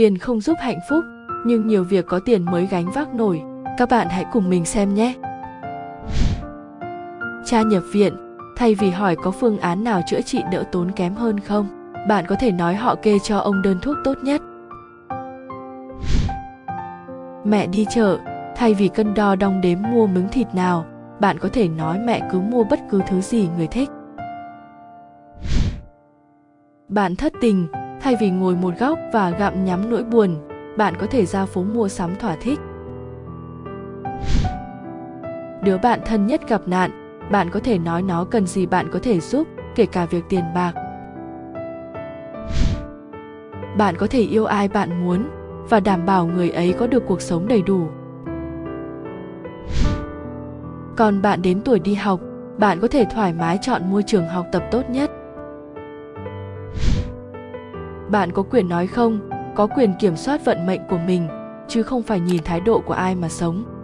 tiền không giúp hạnh phúc, nhưng nhiều việc có tiền mới gánh vác nổi. Các bạn hãy cùng mình xem nhé. Cha nhập viện, thay vì hỏi có phương án nào chữa trị đỡ tốn kém hơn không, bạn có thể nói họ kê cho ông đơn thuốc tốt nhất. Mẹ đi chợ, thay vì cân đo đong đếm mua miếng thịt nào, bạn có thể nói mẹ cứ mua bất cứ thứ gì người thích. Bạn thất tình thay vì ngồi một góc và gặm nhắm nỗi buồn, bạn có thể ra phố mua sắm thỏa thích. Đứa bạn thân nhất gặp nạn, bạn có thể nói nó cần gì bạn có thể giúp, kể cả việc tiền bạc. Bạn có thể yêu ai bạn muốn và đảm bảo người ấy có được cuộc sống đầy đủ. Còn bạn đến tuổi đi học, bạn có thể thoải mái chọn môi trường học tập tốt nhất bạn có quyền nói không, có quyền kiểm soát vận mệnh của mình, chứ không phải nhìn thái độ của ai mà sống.